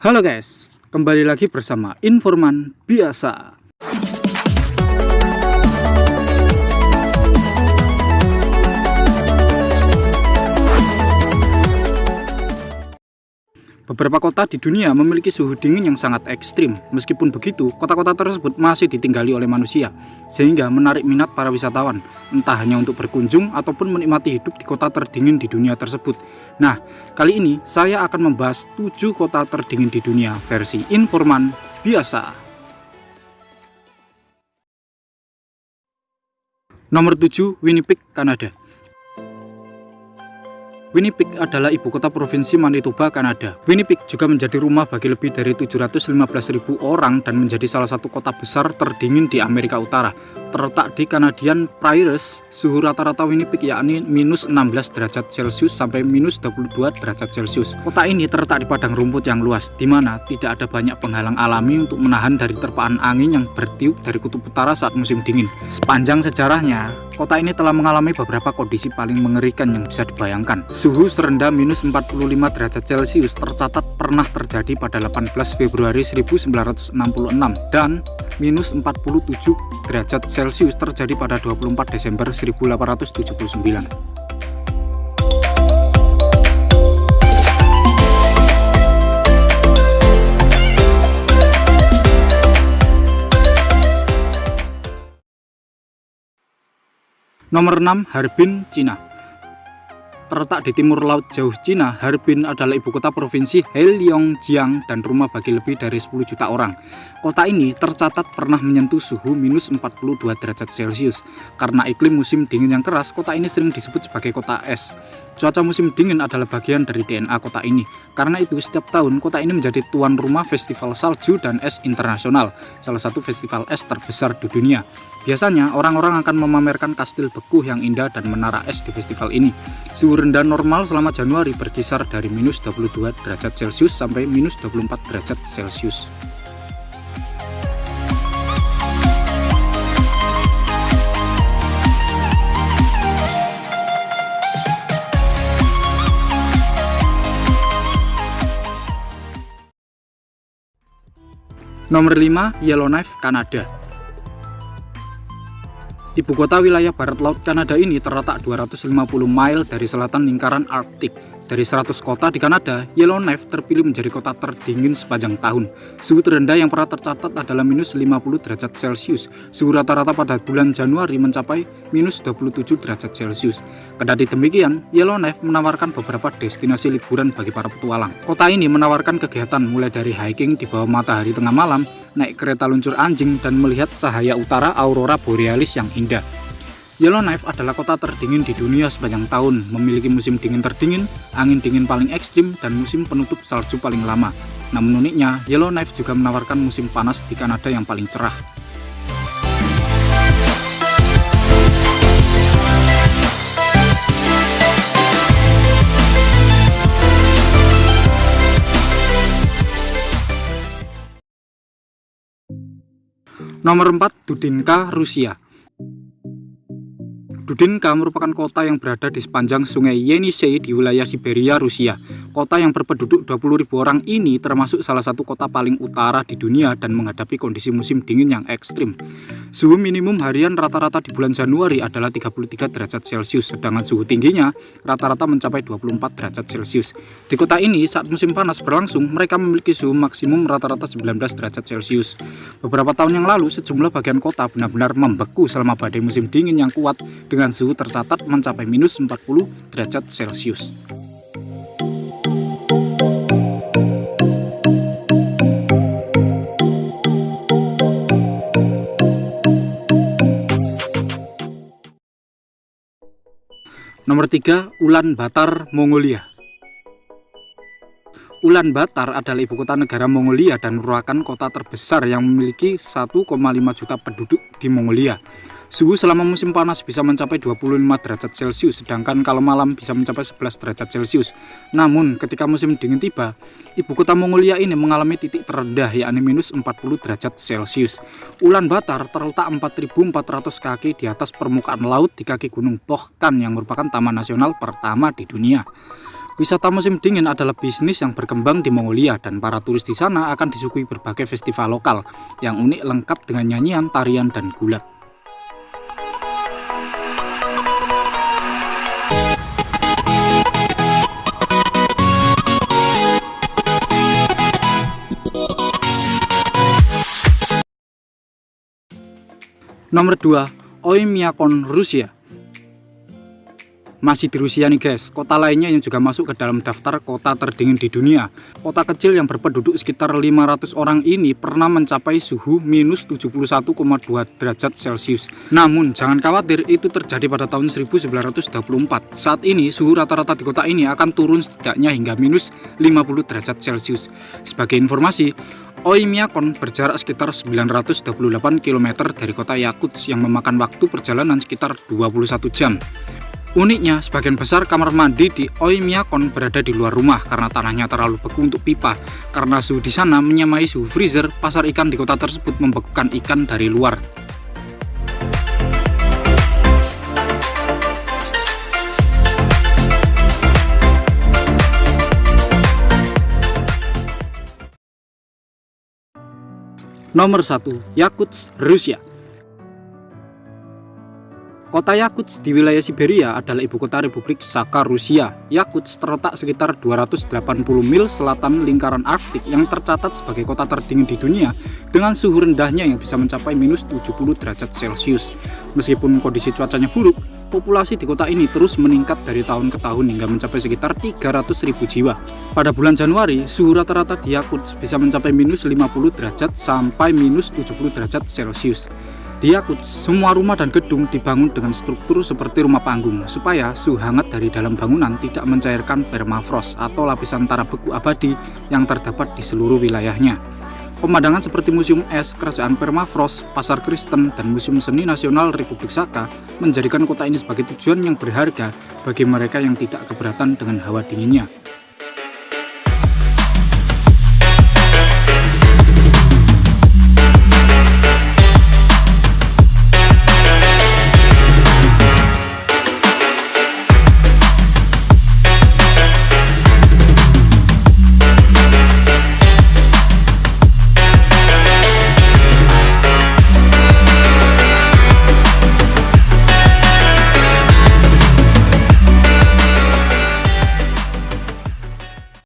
Halo guys, kembali lagi bersama Informan Biasa. Beberapa kota di dunia memiliki suhu dingin yang sangat ekstrim. Meskipun begitu, kota-kota tersebut masih ditinggali oleh manusia, sehingga menarik minat para wisatawan, entah hanya untuk berkunjung ataupun menikmati hidup di kota terdingin di dunia tersebut. Nah, kali ini saya akan membahas 7 kota terdingin di dunia versi informan biasa. Nomor 7, Winnipeg, Kanada. Winnipeg adalah ibu kota provinsi Manitoba, Kanada. Winnipeg juga menjadi rumah bagi lebih dari 715.000 orang dan menjadi salah satu kota besar terdingin di Amerika Utara. Terletak di Canadian Prairies, suhu rata-rata Winnipeg yakni minus 16 derajat Celcius sampai minus 22 derajat Celcius. Kota ini terletak di padang rumput yang luas, di mana tidak ada banyak penghalang alami untuk menahan dari terpaan angin yang bertiup dari kutub utara saat musim dingin. Sepanjang sejarahnya, kota ini telah mengalami beberapa kondisi paling mengerikan yang bisa dibayangkan. Suhu serendah minus 45 derajat Celcius tercatat pernah terjadi pada 18 Februari 1966 dan minus 47 derajat Celcius terjadi pada 24 Desember 1879. Nomor 6 Harbin, Cina Terletak di timur laut jauh Cina, Harbin adalah ibu kota provinsi Heilongjiang dan rumah bagi lebih dari 10 juta orang. Kota ini tercatat pernah menyentuh suhu minus 42 derajat Celcius. Karena iklim musim dingin yang keras, kota ini sering disebut sebagai kota es. Cuaca musim dingin adalah bagian dari DNA kota ini. Karena itu, setiap tahun kota ini menjadi tuan rumah festival salju dan es internasional, salah satu festival es terbesar di dunia. Biasanya, orang-orang akan memamerkan kastil beku yang indah dan menara es di festival ini. Suhu rendah normal selama Januari berkisar dari minus 22 derajat Celcius sampai minus 24 derajat Celcius. Nomor 5, Yellowknife, Kanada. Ibu kota wilayah barat laut Kanada ini terletak 250 mile dari selatan lingkaran Arktik dari 100 kota di Kanada, Yellowknife terpilih menjadi kota terdingin sepanjang tahun. Suhu terendah yang pernah tercatat adalah minus 50 derajat Celcius. Suhu rata-rata pada bulan Januari mencapai minus 27 derajat Celcius. Kendati demikian, Yellowknife menawarkan beberapa destinasi liburan bagi para petualang. Kota ini menawarkan kegiatan mulai dari hiking di bawah matahari tengah malam, naik kereta luncur anjing, dan melihat cahaya utara aurora borealis yang indah. Yellowknife adalah kota terdingin di dunia sepanjang tahun, memiliki musim dingin terdingin, angin dingin paling ekstrim, dan musim penutup salju paling lama. Namun uniknya, Yellowknife juga menawarkan musim panas di Kanada yang paling cerah. Nomor 4, Dudinka, Rusia. Dudinka merupakan kota yang berada di sepanjang sungai Yenisei di wilayah Siberia, Rusia. Kota yang berpenduduk 20.000 orang ini termasuk salah satu kota paling utara di dunia dan menghadapi kondisi musim dingin yang ekstrim. Suhu minimum harian rata-rata di bulan Januari adalah 33 derajat Celcius, sedangkan suhu tingginya rata-rata mencapai 24 derajat Celcius. Di kota ini, saat musim panas berlangsung, mereka memiliki suhu maksimum rata-rata 19 derajat Celcius. Beberapa tahun yang lalu, sejumlah bagian kota benar-benar membeku selama badai musim dingin yang kuat dengan suhu tercatat mencapai minus 40 derajat Celcius. Nomor 3, Ulan Batar, Mongolia. Ulan Batar adalah ibu kota negara Mongolia dan merupakan kota terbesar yang memiliki 1,5 juta penduduk di Mongolia. Suhu selama musim panas bisa mencapai 25 derajat Celcius, sedangkan kalau malam bisa mencapai 11 derajat Celcius. Namun, ketika musim dingin tiba, ibu kota Mongolia ini mengalami titik terendah yakni minus 40 derajat Celcius. Ulan Batar terletak 4.400 kaki di atas permukaan laut di kaki Gunung Pohkan yang merupakan taman nasional pertama di dunia. Wisata musim dingin adalah bisnis yang berkembang di Mongolia dan para turis di sana akan disuguhi berbagai festival lokal yang unik lengkap dengan nyanyian, tarian, dan gulat. Nomor 2, Oymyakon, Rusia. Masih di Rusia nih guys, kota lainnya yang juga masuk ke dalam daftar kota terdingin di dunia. Kota kecil yang berpenduduk sekitar 500 orang ini pernah mencapai suhu minus 71,2 derajat Celcius. Namun jangan khawatir, itu terjadi pada tahun 1924. Saat ini suhu rata-rata di kota ini akan turun setidaknya hingga minus 50 derajat Celcius. Sebagai informasi, Oymyakon berjarak sekitar 928 km dari kota Yakutsk yang memakan waktu perjalanan sekitar 21 jam. Uniknya, sebagian besar kamar mandi di Oymyakon berada di luar rumah karena tanahnya terlalu beku untuk pipa. Karena suhu di sana menyamai suhu freezer, pasar ikan di kota tersebut membekukan ikan dari luar. Nomor 1. Yakutsk, Rusia Kota Yakutsk di wilayah Siberia adalah ibu kota Republik Sakha Rusia. Yakutsk terletak sekitar 280 mil selatan lingkaran Arktik yang tercatat sebagai kota terdingin di dunia dengan suhu rendahnya yang bisa mencapai minus 70 derajat Celcius. Meskipun kondisi cuacanya buruk, populasi di kota ini terus meningkat dari tahun ke tahun hingga mencapai sekitar 300 ribu jiwa. Pada bulan Januari, suhu rata-rata di Yakutsk bisa mencapai minus 50 derajat sampai minus 70 derajat Celcius. Di Yakutsk, semua rumah dan gedung dibangun dengan struktur seperti rumah panggung, supaya suhu hangat dari dalam bangunan tidak mencairkan permafrost atau lapisan tanah beku abadi yang terdapat di seluruh wilayahnya. Pemandangan seperti Museum Es, Kerajaan Permafrost, Pasar Kristen, dan Museum Seni Nasional Republik Saka menjadikan kota ini sebagai tujuan yang berharga bagi mereka yang tidak keberatan dengan hawa dinginnya.